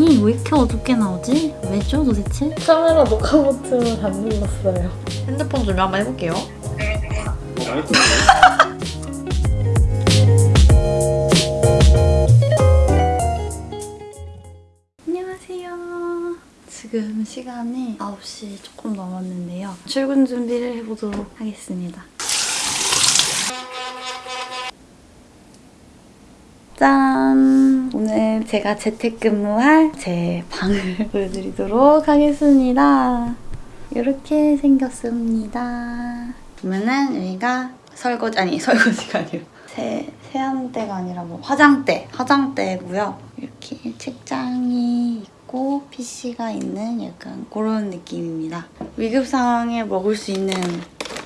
화면이 왜 이렇게 어둡게 나오지? 왜죠 도대체? 카메라 녹화 버튼을 안 눌렀어요. 핸드폰 조명 한번 해볼게요. 안녕하세요. 지금 시간이 9시 조금 넘었는데요. 출근 준비를 해보도록 하겠습니다. 짠! 제가 재택근무할 제 방을 보여드리도록 하겠습니다. 이렇게 생겼습니다. 보면은 여기가 설거지, 아니 설거지가 아니라 세, 세안대가 아니라 뭐 화장대, 화장대고요. 이렇게 책장이 있고 PC가 있는 약간 그런 느낌입니다. 위급 상황에 먹을 수 있는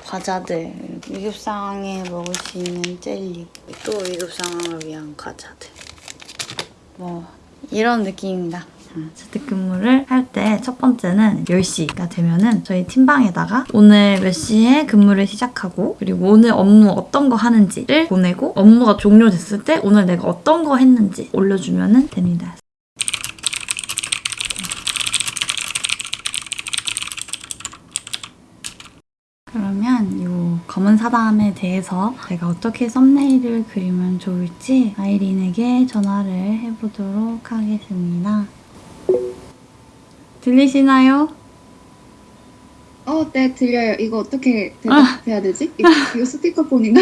과자들, 위급 상황에 먹을 수 있는 젤리, 또 위급 상황을 위한 과자들. 뭐 이런 느낌입니다. 재택근무를 할 때 첫 번째는 10시가 되면은 저희 팀방에다가 오늘 몇 시에 근무를 시작하고 그리고 오늘 업무 어떤 거 하는지를 보내고 업무가 종료됐을 때 오늘 내가 어떤 거 했는지 올려주면 됩니다. 그러면 이 검은 사담에 대해서 제가 어떻게 썸네일을 그리면 좋을지 아이린에게 전화를 해보도록 하겠습니다. 들리시나요? 어, 네, 들려요. 이거 어떻게 아. 대답해야 되지? 이거, 이거 스피커폰인가?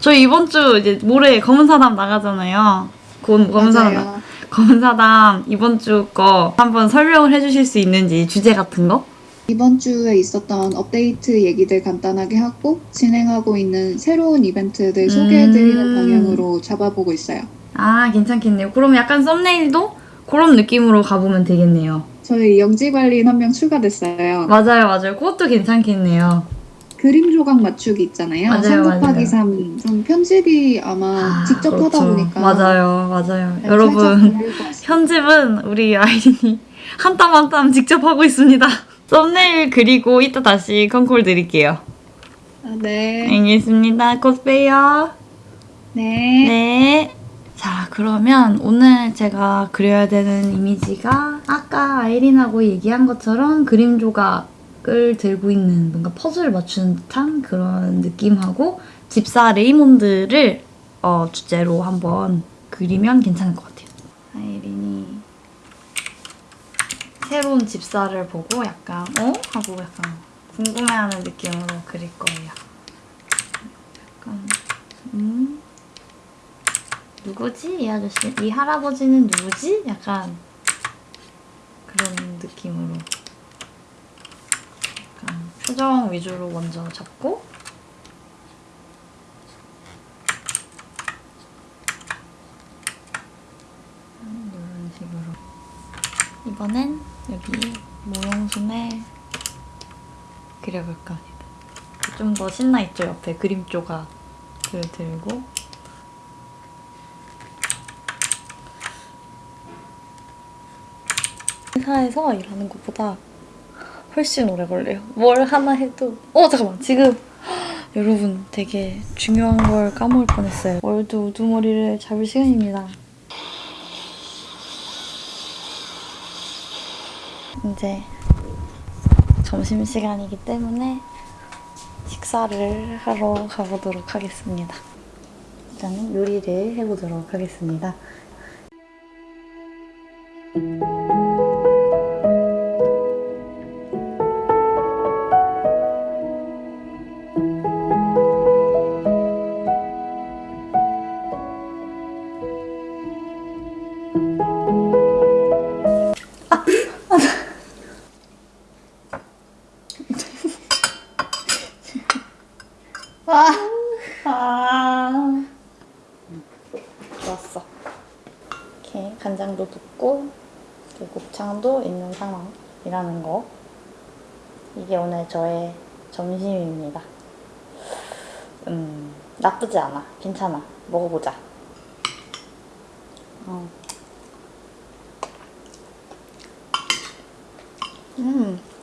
저희 이번 주 이제 모레 검은 사담 나가잖아요. 곧 검은 사담. 검은 사담 이번 주 거 한번 설명을 해주실 수 있는지 주제 같은 거? 이번 주에 있었던 업데이트 얘기들 간단하게 하고 진행하고 있는 새로운 이벤트들 소개해드리는 음. 방향으로 잡아보고 있어요. 아 괜찮겠네요. 그럼 약간 썸네일도 그런 느낌으로 가보면 되겠네요. 저희 영지관리인 한 명 추가됐어요. 맞아요, 맞아요. 그것도 괜찮겠네요. 그림 조각 맞추기 있잖아요. 맞아요, 3 곱하기 맞아요. 3. 좀 편집이 아마 아, 직접 하다 그렇죠. 보니까 맞아요, 맞아요. 네, 여러분. 편집은 우리 아이린이 한 땀 한 땀 직접 하고 있습니다. 썸네일 그리고 이따 다시 컨콜 드릴게요. 아, 네. 알겠습니다. 곧 봬요. 네. 네. 자, 그러면 오늘 제가 그려야 되는 이미지가 아까 아이린하고 얘기한 것처럼 그림 조각을 들고 있는 뭔가 퍼즐을 맞추는 듯한 그런 느낌하고 집사 레이몬드를 어, 주제로 한번 그리면 괜찮을 것 같아요. 아이린이 새로운 집사를 보고 약간 어? 하고 약간 궁금해하는 느낌으로 그릴 거예요. 약간 음? 누구지? 이 아저씨? 이 할아버지는 누구지? 약간 그런 느낌으로 약간 표정 위주로 먼저 잡고 음, 이런 식으로 이번엔 여기 모형순에 그려볼까 합니다. 좀 더 신나 있죠? 옆에 그림 조각을 들고 회사에서 일하는 것보다 훨씬 오래 걸려요. 뭘 하나 해도 어 잠깐만 지금 여러분 되게 중요한 걸 까먹을 뻔했어요. 월드 우두머리를 잡을 시간입니다. 이제 점심시간이기 때문에 식사를 하러 가보도록 하겠습니다. 일단은 요리를 해보도록 하겠습니다. 또 곱창도 있는 상황이라는 거. 이게 오늘 저의 점심입니다. 음, 나쁘지 않아. 괜찮아. 먹어보자. 어. 음. 음.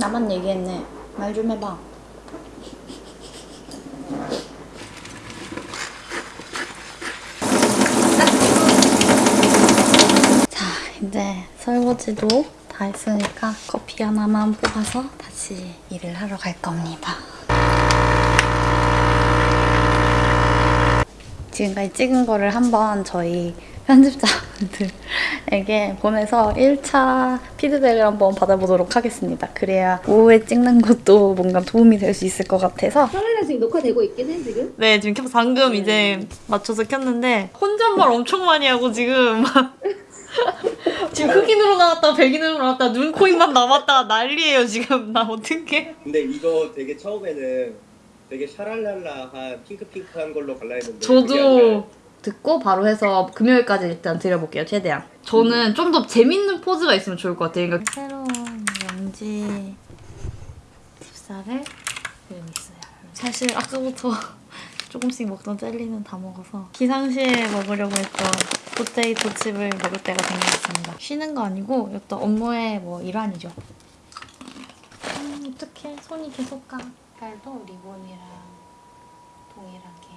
나만 얘기했네. 말 좀 해봐. 자, 이제 설거지도 다 했으니까 커피 하나만 뽑아서 다시 일을 하러 갈 겁니다. 지금까지 찍은 거를 한번 저희 편집자분들에게 보내서 1차 피드백을 한번 받아보도록 하겠습니다. 그래야 오후에 찍는 것도 뭔가 도움이 될 수 있을 것 같아서 카메라 지금 녹화되고 있긴 해 지금? 네, 지금 켜- 방금 이제 맞춰서 켰는데 혼잣말 엄청 많이 하고 지금 지금 흑인으로 나왔다 백인으로 나왔다 눈, 코, 입만 남았다 난리예요 지금 나 어떡해 근데 이거 되게 처음에는 되게 샤랄랄라한 핑크핑크한 걸로 갈라 했는데 저도 듣고 바로 해서 금요일까지 일단 드려볼게요 최대한 저는 좀 더 재밌는 포즈가 있으면 좋을 것 같아요 그러니까 새로운 영지 tip살을 그리고 있어요. 사실 아까부터 조금씩 먹던 젤리는 다 먹어서 기상시에 먹으려고 했던 포테이토 칩을 먹을 때가 된 것 같습니다. 쉬는 거 아니고 어떤 업무의 뭐 일환이죠. 음, 어떡해. 손이 계속 가. 색깔도 리본이랑 동일하게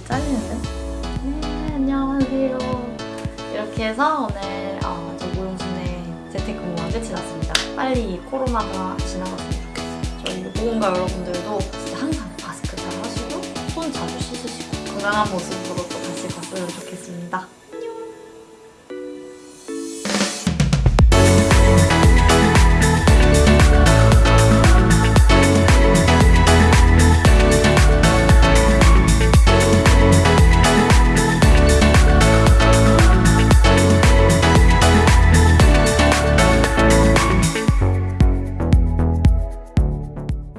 뭘 잘리는데? 네, 안녕하세요. 이렇게 해서 오늘 어, 저 모용순의 재택근무가 끝이 났습니다. 빨리 이 코로나가 지나갔으면 좋겠어요. 저희 보건가 여러분들도 항상 마스크 잘 하시고 손 자주 씻으시고 건강한 모습으로 또 다시 갔으면 좋겠습니다.